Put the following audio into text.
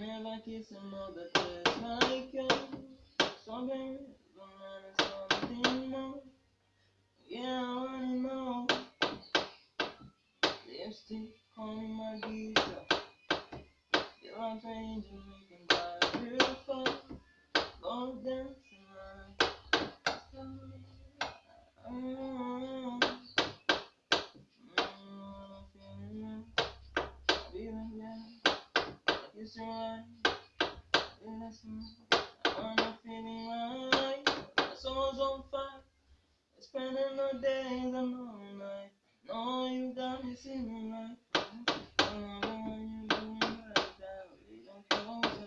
never kiss another place like you. Baby, don't something more. Yeah, I wanna know. Lipstick on my guitar. Feel like changing, making It's right. I feeling right. My soul's on fire. Spending the days and all night. No, you got me singing that, we don't close.